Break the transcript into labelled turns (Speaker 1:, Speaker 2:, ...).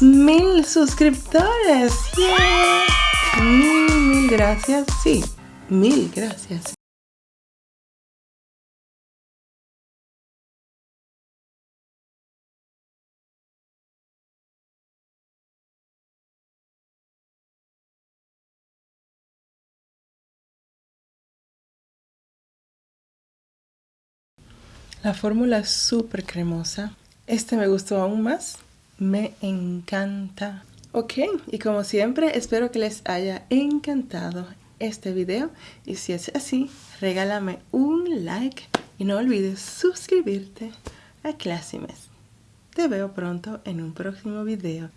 Speaker 1: mil suscriptores. Mil, mil gracias. Sí, mil gracias. La fórmula es súper cremosa. Este me gustó aún más. Me encanta. Ok, y como siempre, espero que les haya encantado este video. Y si es así, regálame un like y no olvides suscribirte a Classimes. Te veo pronto en un próximo video.